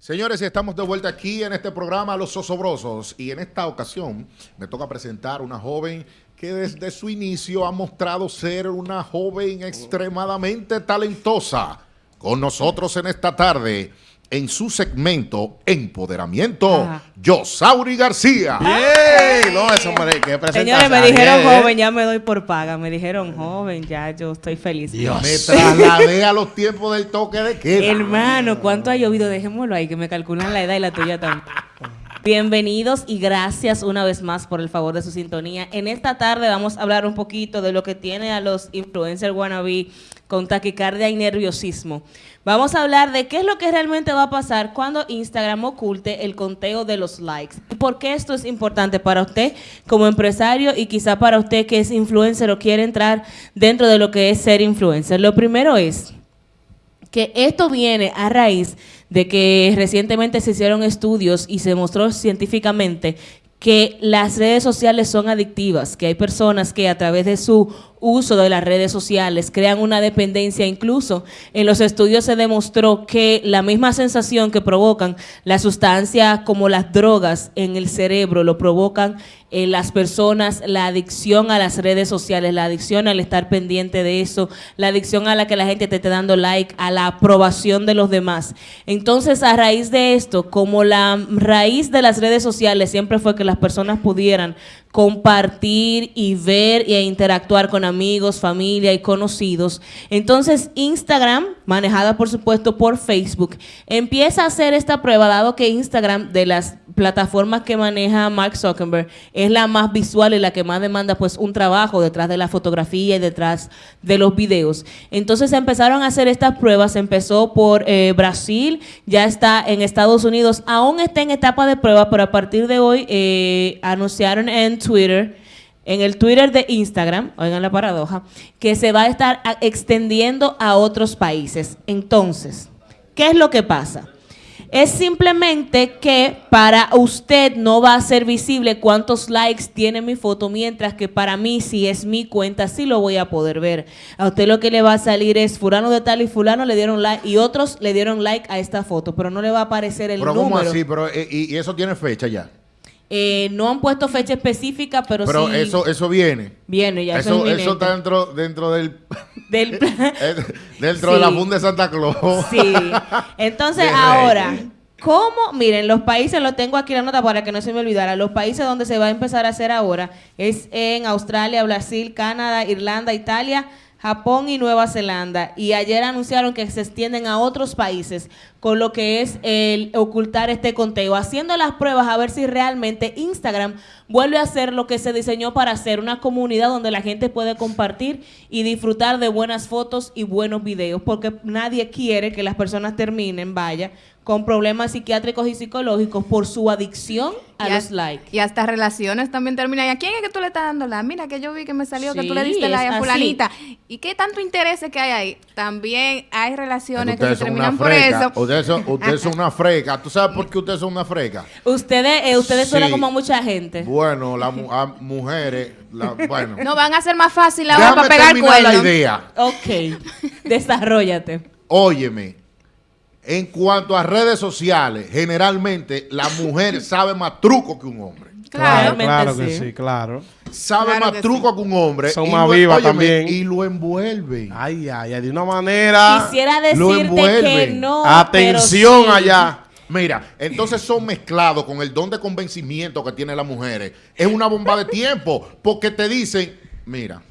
Señores, estamos de vuelta aquí en este programa Los Osobrosos y en esta ocasión me toca presentar una joven que desde su inicio ha mostrado ser una joven extremadamente talentosa. Con nosotros en esta tarde, en su segmento Empoderamiento, Yosauri García. ¡Bien! No, eso me que Señores, me dijeron joven, ya me doy por paga. Me dijeron joven, ya yo estoy feliz. Dios. Me trasladé a los tiempos del toque de queda. Hermano, ¿cuánto ha llovido? Dejémoslo ahí, que me calculan la edad y la tuya también. Bienvenidos y gracias una vez más por el favor de su sintonía. En esta tarde vamos a hablar un poquito de lo que tiene a los influencers wannabe con taquicardia y nerviosismo. Vamos a hablar de qué es lo que realmente va a pasar cuando Instagram oculte el conteo de los likes. ¿Por qué esto es importante para usted como empresario y quizá para usted que es influencer o quiere entrar dentro de lo que es ser influencer? Lo primero es que esto viene a raíz de que recientemente se hicieron estudios y se mostró científicamente que las redes sociales son adictivas, que hay personas que a través de su uso de las redes sociales crean una dependencia. Incluso en los estudios se demostró que la misma sensación que provocan las sustancias como las drogas en el cerebro lo provocan en las personas, la adicción a las redes sociales, la adicción al estar pendiente de eso, la adicción a la que la gente te esté dando like, a la aprobación de los demás. Entonces, a raíz de esto, como la raíz de las redes sociales siempre fue que las personas pudieran compartir y ver e interactuar con amigos, familia y conocidos. Entonces Instagram, manejada por supuesto por Facebook, empieza a hacer esta prueba, dado que Instagram de las plataformas que maneja Mark Zuckerberg es la más visual y la que más demanda pues un trabajo detrás de la fotografía y detrás de los videos. Entonces empezaron a hacer estas pruebas, empezó por eh, Brasil, ya está en Estados Unidos, aún está en etapa de prueba, pero a partir de hoy eh, anunciaron en Twitter, en el Twitter de Instagram, oigan la paradoja, que se va a estar extendiendo a otros países. Entonces, ¿qué es lo que pasa? Es simplemente que para usted no va a ser visible cuántos likes tiene mi foto, mientras que para mí, si es mi cuenta, sí lo voy a poder ver. A usted lo que le va a salir es fulano de tal y fulano le dieron like y otros le dieron like a esta foto, pero no le va a aparecer el pero número. ¿Cómo así? Pero, eh, y eso tiene fecha ya? Eh, no han puesto fecha específica, pero, pero sí. Pero eso, eso viene. Viene, ya eso, eso, está dentro, dentro del. del dentro de la funda de Santa Claus. Sí. Entonces, ahora. ¿Cómo? Miren, los países, lo tengo aquí la nota para que no se me olvidara, los países donde se va a empezar a hacer ahora es en Australia, Brasil, Canadá, Irlanda, Italia, Japón y Nueva Zelanda. Y ayer anunciaron que se extienden a otros países con lo que es el ocultar este conteo, haciendo las pruebas a ver si realmente Instagram vuelve a ser lo que se diseñó para hacer, una comunidad donde la gente puede compartir y disfrutar de buenas fotos y buenos videos, porque nadie quiere que las personas terminen, vaya, con problemas psiquiátricos y psicológicos por su adicción a los likes. Y hasta relaciones también terminan. ¿Y a quién es que tú le estás dando la? Mira que yo vi que me salió que tú le diste la a fulanita. ¿Y qué tanto interés que hay ahí? También hay relaciones que se terminan por eso. Ustedes son, ustedes son una freca. ¿Tú sabes por qué ustedes son una freca? Ustedes, eh, ustedes suenan como a mucha gente. Bueno, las mujeres, bueno. No van a ser más fácil ahora para pegar cuernos. la idea. Ok, desarrollate. Óyeme, en cuanto a redes sociales, generalmente la mujer sabe más truco que un hombre. Claro, claro que sí, claro. Sabe más truco que un hombre. Son más vivas también. Y lo envuelven. Ay, ay, ay, de una manera. Quisiera decirte que no. Atención allá. Mira, entonces son mezclados con el don de convencimiento que tienen las mujeres. Es una bomba de tiempo, porque te dicen, mira,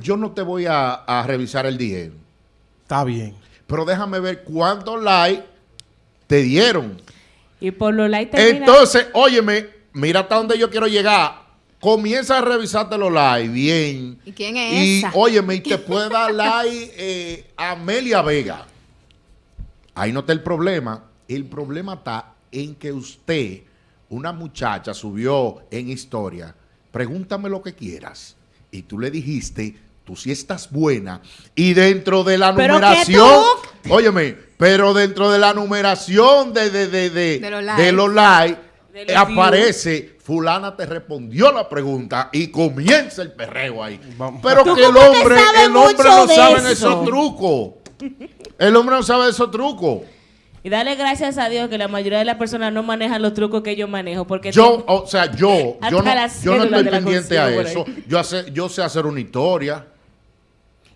yo no te voy a, a revisar el dinero. Está bien pero déjame ver cuántos likes te dieron. Y por los likes Entonces, óyeme, mira hasta dónde yo quiero llegar. Comienza a revisarte los likes bien. ¿Y quién es y, esa? óyeme, y te puede dar like eh, Amelia Vega. Ahí no está el problema. El problema está en que usted, una muchacha, subió en historia, pregúntame lo que quieras. Y tú le dijiste tú sí estás buena. Y dentro de la numeración, óyeme, pero dentro de la numeración de, de, de, de, los likes, aparece, fulana te respondió la pregunta y comienza el perreo ahí. Pero que el hombre, el hombre no sabe esos trucos. El hombre no sabe esos trucos. Y dale gracias a Dios que la mayoría de las personas no manejan los trucos que yo manejo. Porque Yo, o sea, yo, yo no, yo no estoy pendiente a eso. Yo, hace- yo sé hacer una historia,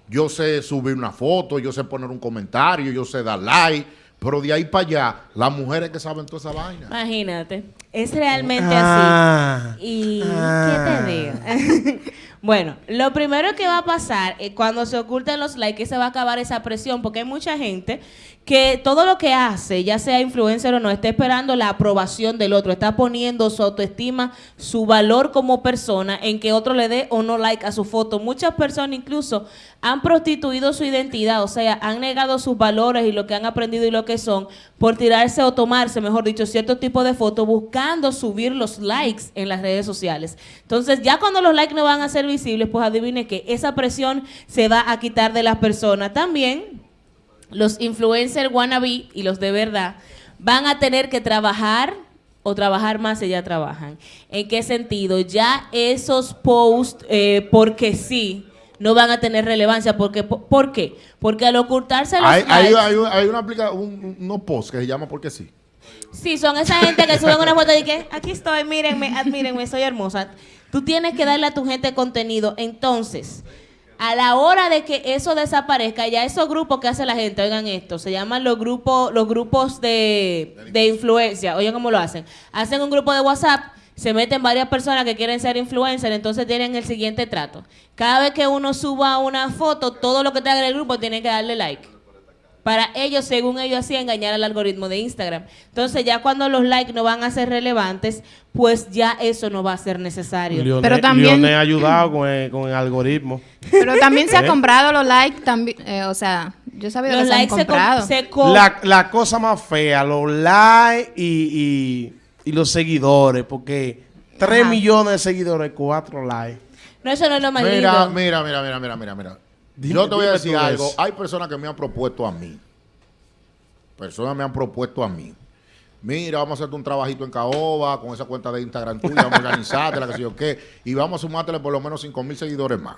yo sé subir una foto, yo sé poner un comentario, yo sé dar like, pero de ahí para allá, las mujeres que saben toda esa vaina. Imagínate. Es realmente Ah. así. Y Ah. ¿qué te digo? bueno, lo primero que va a pasar eh, cuando se oculten los likes es que se va a acabar esa presión, porque hay mucha gente que todo lo que hace, ya sea influencer o no, está esperando la aprobación del otro, está poniendo su autoestima, su valor como persona en que otro le dé o no like a su foto. Muchas personas incluso han prostituido su identidad, o sea, han negado sus valores y lo que han aprendido y lo que son por tirarse o tomarse, mejor dicho, cierto tipo de foto buscando subir los likes en las redes sociales. Entonces, ya cuando los likes no van a ser visibles, pues adivine que esa presión se va a quitar de las personas. También los influencers wannabe y los de verdad van a tener que trabajar o trabajar más si ya trabajan. ¿En qué sentido? Ya esos posts, eh, porque sí, no van a tener relevancia. Porque, ¿Por qué? Porque al ocultarse los Hay, hay, likes- hay, hay una aplica, un, unos posts que se llama Porque sí. Sí, son esa gente que suben una foto y que aquí estoy, mírenme, admírenme, soy hermosa. Tú tienes que darle a tu gente contenido. Entonces, a la hora de que eso desaparezca, ya esos grupos que hace la gente, oigan esto, se llaman los grupos, los grupos de, de influencia. Oigan cómo lo hacen. Hacen un grupo de WhatsApp, se meten varias personas que quieren ser influencers, entonces tienen el siguiente trato. Cada vez que uno suba una foto, todo lo que te haga en el grupo tiene que darle like para ellos, según ellos así, engañar al algoritmo de Instagram. Entonces, ya cuando los likes no van a ser relevantes, pues ya eso no va a ser necesario. Pero también- ha ayudado con el, con el algoritmo. Pero también se ha ¿Eh? comprado los likes, también, eh, o sea, yo sabido los que se han likes se, com- comprado. se com- La, la cosa más fea, los likes y, y, y los seguidores, porque 3 Ajá. millones de seguidores, 4 likes. No, eso no es lo más Mira, lindo. mira, mira, mira, mira, mira, mira. Dime- Yo te voy a decir algo. eso. Hay personas que me han propuesto a mí. Personas me han propuesto a mí. Mira, vamos a hacerte un trabajito en Caoba con esa cuenta de Instagram tuya, vamos a organizarte, la que sé yo qué, y vamos a sumártele por lo menos 5 mil seguidores más.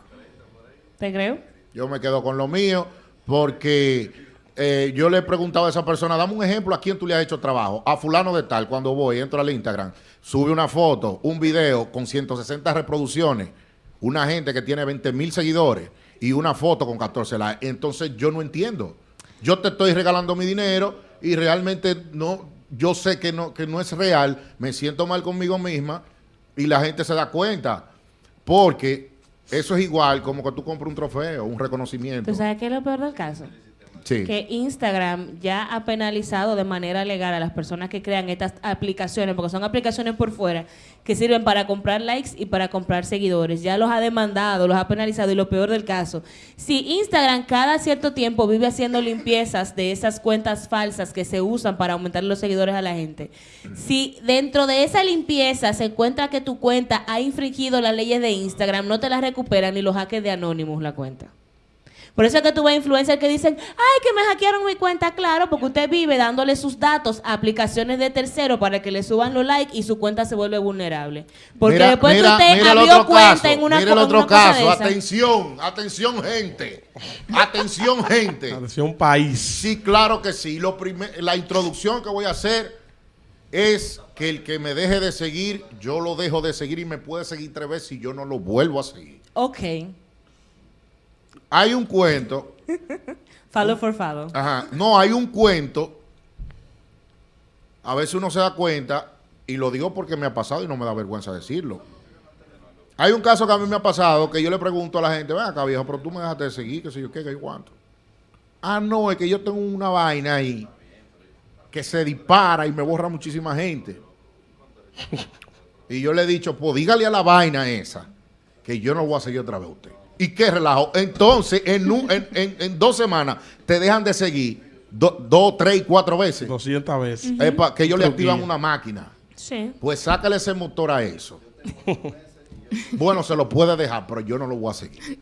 ¿Te creo? Yo me quedo con lo mío porque eh, yo le he preguntado a esa persona, dame un ejemplo a quién tú le has hecho trabajo. A fulano de tal, cuando voy, entro al Instagram, sube una foto, un video con 160 reproducciones, una gente que tiene 20 mil seguidores y una foto con 14 likes. Entonces yo no entiendo. Yo te estoy regalando mi dinero y realmente no, yo sé que no, que no es real, me siento mal conmigo misma y la gente se da cuenta. Porque eso es igual como que tú compras un trofeo, un reconocimiento. ¿Tú sabes qué es lo peor del caso? Que Instagram ya ha penalizado de manera legal a las personas que crean estas aplicaciones, porque son aplicaciones por fuera que sirven para comprar likes y para comprar seguidores. Ya los ha demandado, los ha penalizado y lo peor del caso, si Instagram cada cierto tiempo vive haciendo limpiezas de esas cuentas falsas que se usan para aumentar los seguidores a la gente, si dentro de esa limpieza se encuentra que tu cuenta ha infringido las leyes de Instagram, no te las recuperan ni los hackers de Anonymous la cuenta. Por eso es que tú ves influencers que dicen, ay, que me hackearon mi cuenta, claro, porque usted vive dándole sus datos a aplicaciones de terceros para que le suban los likes y su cuenta se vuelve vulnerable. Porque Mira, después mira, que usted abrió cuenta caso, en una, mira el otro caso. Atención, atención, gente. Atención, gente. Atención, país. Sí, claro que sí. Lo primer- la introducción que voy a hacer es que el que me deje de seguir, yo lo dejo de seguir y me puede seguir tres veces y yo no lo vuelvo a seguir. Ok. Hay un cuento, Follow for follow. ajá, no, hay un cuento, a veces uno se da cuenta, y lo digo porque me ha pasado y no me da vergüenza decirlo. Hay un caso que a mí me ha pasado que yo le pregunto a la gente, ven acá viejo, pero tú me dejaste de seguir, que sé yo qué, que yo cuánto. Ah, no, es que yo tengo una vaina ahí que se dispara y me borra muchísima gente. y yo le he dicho, pues dígale a la vaina esa que yo no voy a seguir otra vez a usted. ¿Y qué relajo? Entonces, en, un- en, en- en dos semanas te dejan de seguir do- dos, tres y cuatro veces. 200 veces. Es pa- que ellos le activan una máquina. Sí. Pues sácale ese motor a eso. bueno, se lo puede dejar, pero yo no lo voy a seguir.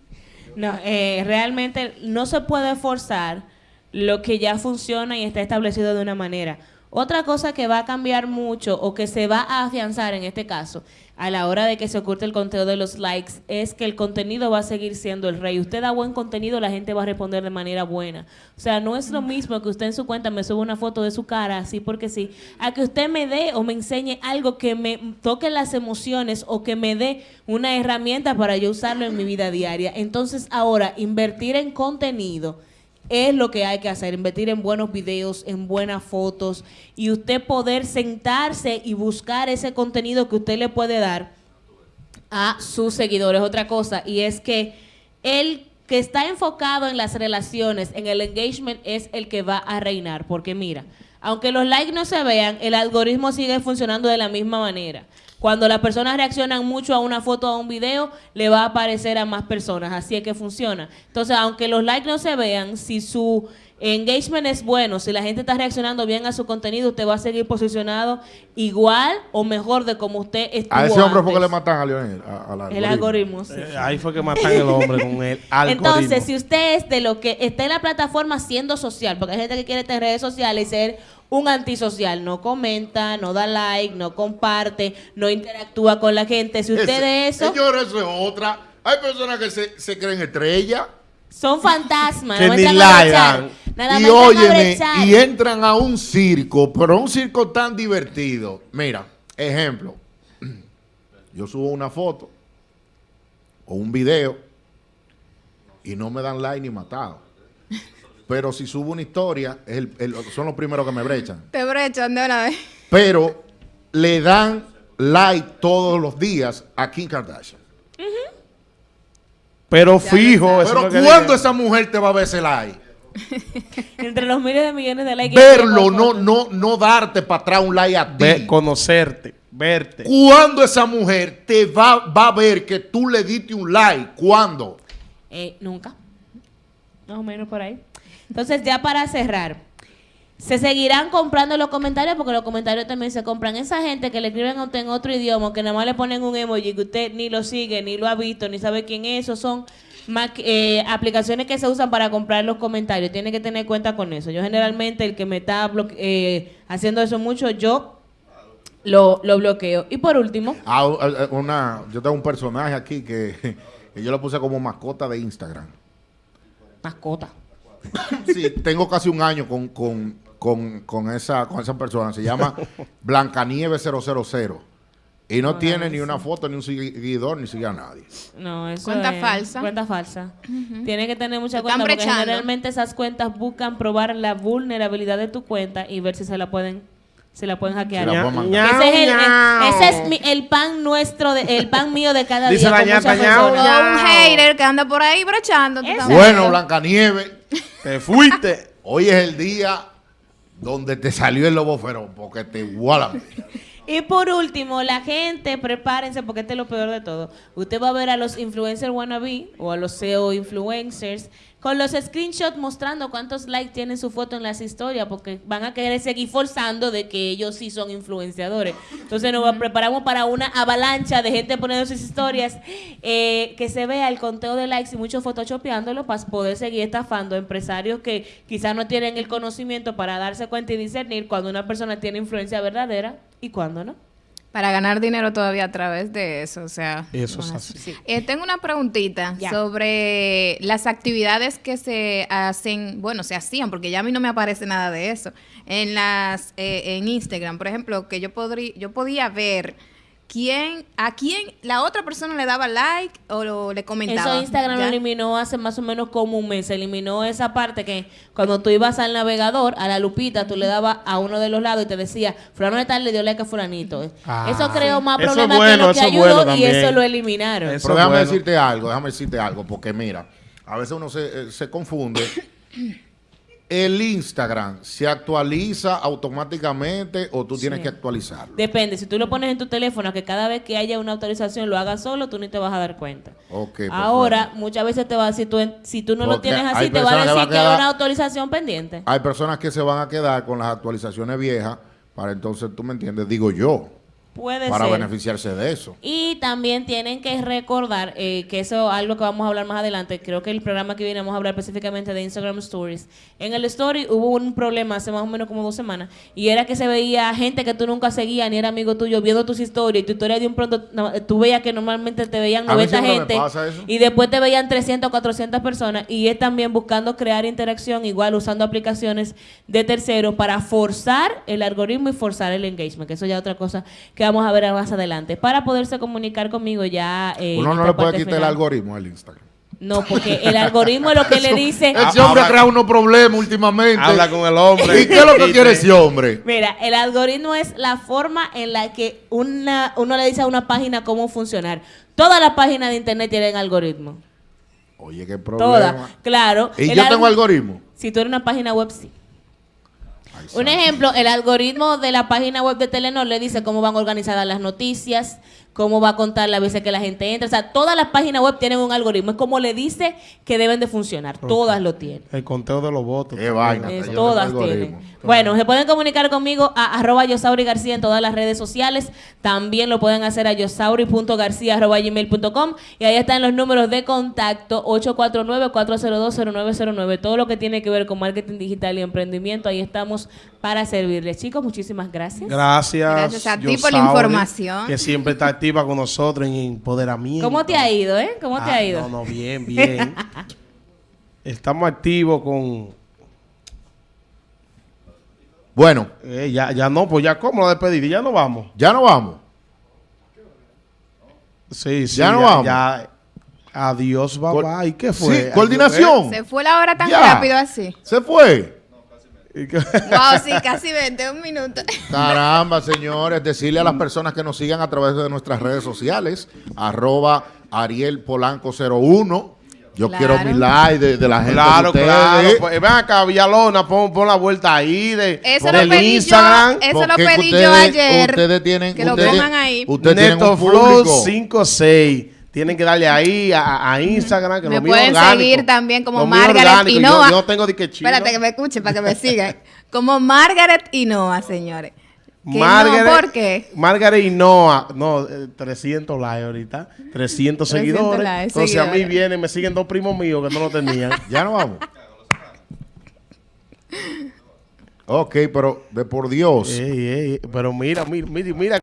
No, eh, realmente no se puede forzar lo que ya funciona y está establecido de una manera. Otra cosa que va a cambiar mucho o que se va a afianzar en este caso a la hora de que se oculte el conteo de los likes es que el contenido va a seguir siendo el rey. Usted da buen contenido, la gente va a responder de manera buena. O sea, no es lo mismo que usted en su cuenta me suba una foto de su cara, así porque sí, a que usted me dé o me enseñe algo que me toque las emociones o que me dé una herramienta para yo usarlo en mi vida diaria. Entonces, ahora, invertir en contenido es lo que hay que hacer, invertir en buenos videos, en buenas fotos y usted poder sentarse y buscar ese contenido que usted le puede dar a sus seguidores. Otra cosa, y es que el que está enfocado en las relaciones, en el engagement, es el que va a reinar. Porque mira, aunque los likes no se vean, el algoritmo sigue funcionando de la misma manera. Cuando las personas reaccionan mucho a una foto o a un video, le va a aparecer a más personas. Así es que funciona. Entonces, aunque los likes no se vean, si su engagement es bueno, si la gente está reaccionando bien a su contenido, usted va a seguir posicionado igual o mejor de como usted estuvo A ese hombre fue que le matan a Lionel. el algoritmo. sí. Eh, ahí fue que matan al hombre con el algoritmo. Entonces, si usted es de lo que está en la plataforma siendo social, porque hay gente que quiere tener redes sociales y ser un antisocial, no comenta, no da like, no comparte, no interactúa con la gente. Si usted de eso... Señor, eso es otra. Hay personas que se, se creen estrellas. Son fantasmas. Que no ni la. Nada y óyeme, y entran a un circo, pero un circo tan divertido. Mira, ejemplo. Yo subo una foto o un video y no me dan like ni matado. Pero si subo una historia, es el- el- son los primeros que me brechan. Te brechan de una vez. Pero le dan like todos los días a Kim Kardashian. Pero fijo, eso Pero ¿cuándo esa mujer te va a ver ese like? Entre los miles de millones de likes. Verlo, no, no, no darte para atrás un like a ti. Conocerte, verte. ¿Cuándo esa mujer te va, va a ver que tú le diste un like? ¿Cuándo? Eh, nunca. Más o menos por ahí. Entonces, ya para cerrar, se seguirán comprando los comentarios porque los comentarios también se compran. Esa gente que le escriben a usted en otro idioma, que nada más le ponen un emoji que usted ni lo sigue, ni lo ha visto, ni sabe quién es, esos son ma- eh, aplicaciones que se usan para comprar los comentarios. Tiene que tener cuenta con eso. Yo generalmente, el que me está bloque- eh, haciendo eso mucho, yo lo, lo bloqueo. Y por último, Ah, eh, una, yo tengo un personaje aquí que, que yo lo puse como mascota de Instagram. mascota. Sí, tengo casi un año con, con, con, con esa, con esa persona. Se llama Blancanieve 000. Y no tiene ni una foto, ni un seguidor, ni sigue a nadie. No, eso Cuenta es falsa. Cuenta falsa. Tiene que tener mucha cuenta están porque brechando. generalmente esas cuentas buscan probar la vulnerabilidad de tu cuenta y ver si se la pueden se la pueden hackear. La pueden ese es, el, el- Ñau, ese es mi- el pan nuestro, de- el pan mío de cada Dice día. la con ñata, un hater que anda por ahí brechando. Bueno, Blancanieve, Te fuiste. hoy es el día donde te salió el lobo feroz, porque te iguala. Y por último, la gente, prepárense porque este es lo peor de todo. Usted va a ver a los influencers wannabe o a los SEO influencers con los screenshots mostrando cuántos likes tienen su foto en las historias porque van a querer seguir forzando de que ellos sí son influenciadores. Entonces nos preparamos para una avalancha de gente poniendo sus historias eh, que se vea el conteo de likes y mucho photoshopeándolo para poder seguir estafando a empresarios que quizás no tienen el conocimiento para darse cuenta y discernir cuando una persona tiene influencia verdadera y cuándo no. Para ganar dinero todavía a través de eso, o sea. Eso es así. Sí. Eh, tengo una preguntita Ya. sobre las actividades que se hacen, bueno, se hacían, porque ya a mí no me aparece nada de eso, en las eh, en Instagram, por ejemplo, que yo podría yo podía ver quién a quién la otra persona le daba like o lo- le comentaba. Eso Instagram lo eliminó hace más o menos como un mes. Eliminó esa parte que cuando tú ibas al navegador, a la lupita, tú le dabas a uno de los lados y te decía, fulano de tal le dio like a fulanito. Ah, eso creó más problemas bueno, que lo que ayudó bueno y eso lo eliminaron. Eso Pero déjame bueno. decirte algo, déjame decirte algo, porque mira, a veces uno se, eh, se confunde. El Instagram se actualiza automáticamente o tú tienes Sí. que actualizarlo. Depende, si tú lo pones en tu teléfono, que cada vez que haya una autorización lo hagas solo, tú ni te vas a dar cuenta. Ok, perfecto. Ahora, muchas veces te va a decir, tú si tú no lo tienes así, te va a que decir a que hay una autorización pendiente. Hay personas que se van a quedar con las actualizaciones viejas para entonces, tú me entiendes, digo yo. Puede para ser. beneficiarse de eso. Y también tienen que recordar eh, que eso es algo que vamos a hablar más adelante. Creo que el programa que viene vamos a hablar específicamente de Instagram Stories. En el Story hubo un problema hace más o menos como dos semanas y era que se veía gente que tú nunca seguías ni era amigo tuyo viendo tus historias y tu historia de un pronto no, tú veías que normalmente te veían A mí 90 siempre me gente y después te veían 300 o 400 personas y es también buscando crear interacción igual usando aplicaciones de terceros para forzar el algoritmo y forzar el engagement, que eso ya es otra cosa que vamos a ver más adelante. Para poderse comunicar conmigo ya... eh, Uno no le puede quitar el algoritmo al Instagram. No, porque el algoritmo es lo que le dice... Ese hombre ha creado unos problemas últimamente. Habla con el hombre. ¿Y qué es lo que quiere ese hombre? Mira, el algoritmo es la forma en la que una, uno le dice a una página cómo funcionar. Todas las páginas de internet tienen algoritmo. Oye, qué problema. Todas, claro. ¿Y yo tengo alg- algoritmo? Si tú eres una página web, sí. Un ejemplo, el algoritmo de la página web de Telenor le dice cómo van organizadas las noticias, cómo va a contar las veces que la gente entra. O sea, todas las páginas web tienen un algoritmo. Es como le dice que deben de funcionar. Todas lo tienen. El conteo de los votos. Qué vaina. Es- todas tienen. Bueno, se pueden comunicar conmigo a arroba Yosauri García en todas las redes sociales. También lo pueden hacer a yosauri.garcía.gmail.com y ahí están los números de contacto 849-402-0909. Todo lo que tiene que ver con marketing digital y emprendimiento, ahí estamos para servirles. Chicos, muchísimas gracias. Gracias. Gracias a ti por la información. Que siempre está activa con nosotros en empoderamiento. ¿Cómo te ha ido, eh? ¿Cómo te Ah, ha ido? No, no, bien, bien. Estamos activos con. Bueno, eh, ya, ya no, pues ya cómo la despedida, ya no vamos. ya no vamos. Sí, sí. Ya no vamos. ya- adiós, bye. ¿Y qué fue? Sí, coordinación. Se fue la hora tan Ya. rápido así. Se fue. ¿Y qué- Wow, sí, casi 20, un minuto. Caramba, señores, decirle a las personas que nos sigan a través de nuestras redes sociales, arroba Ariel Polanco 01. Yo Claro. quiero mi like de, de la gente Claro, de claro. Pues, ven acá, Villalona, pon, pon la vuelta ahí de, Eso del lo pedí Instagram. yo. Eso lo pedí ustedes- yo ayer. Ustedes tienen, que lo ustedes- pongan ahí. Ustedes tienen Neto un Flow público. 56. Tienen que darle ahí a, a Instagram. Que Me lo mío pueden orgánico. seguir también como Margaret. Hinoa. Yo, yo no tengo de que chino. Espérate que me escuchen para que me sigan. Como Margaret Hinoa, señores. Margaret, no, ¿por qué? Margaret y Noah, no, eh, 300 likes ahorita, 300 seguidores. likes, Entonces a mí vienen, me siguen dos primos míos que no lo tenían. Ya no vamos. ok, pero de por Dios. Ey, ey, pero mira, mira, mira, mira